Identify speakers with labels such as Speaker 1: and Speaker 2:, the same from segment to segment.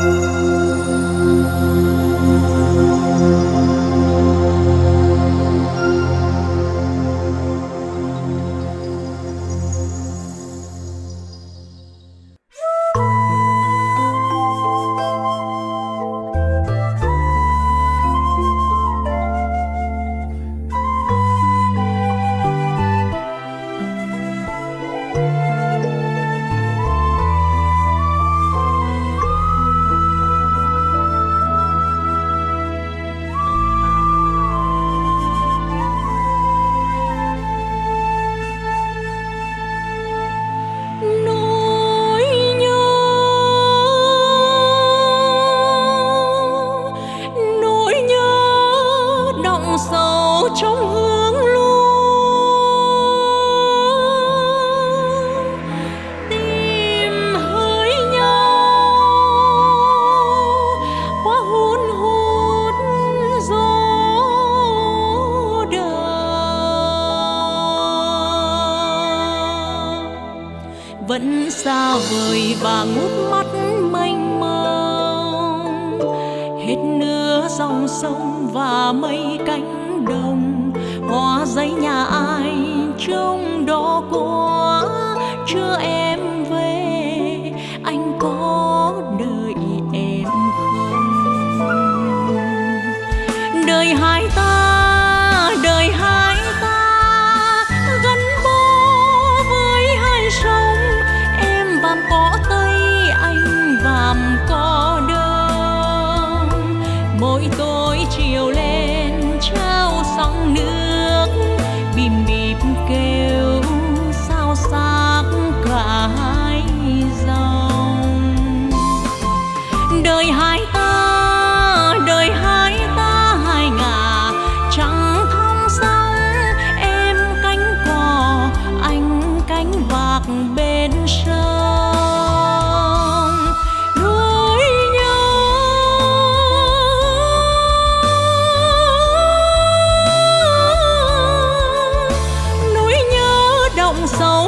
Speaker 1: Música xa vời và ngút mắt mênh mông. Hết nửa dòng sông và mây cánh đồng hoa giấy nhà ai trông đó quá chưa em?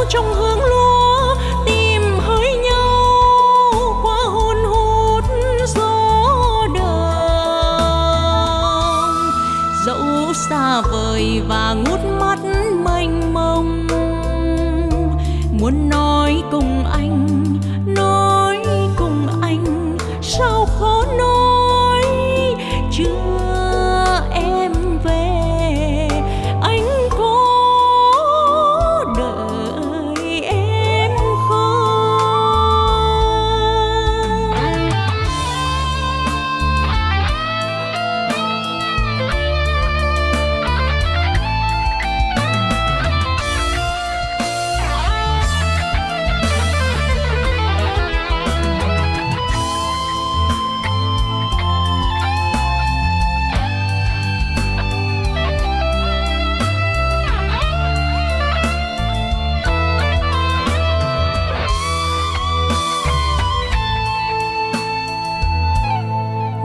Speaker 1: Trong hương lúa, tìm hơi nhau qua hôn hút gió đông dẫu xa vời và ngút mắt mênh mông, muốn nói cùng anh, nói cùng anh, sao khó nói?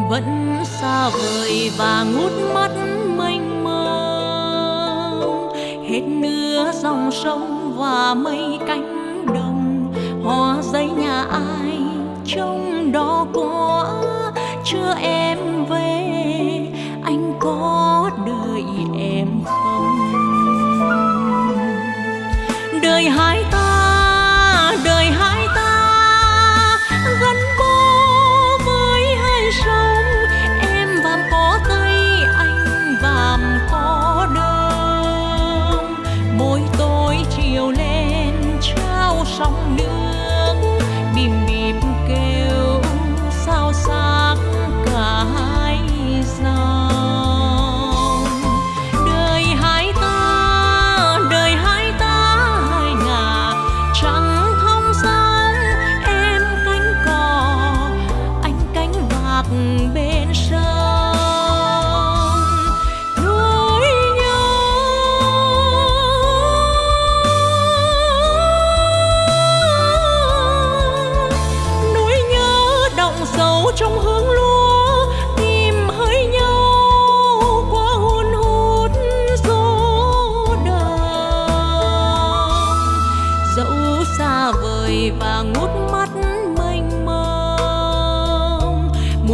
Speaker 1: Vẫn xa vời và ngút mắt mênh mông hết nửa dòng sông và mây cánh đồng, hoa giấy nhà ai trông đó có chưa em về anh có đợi em không đời hai ta.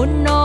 Speaker 1: no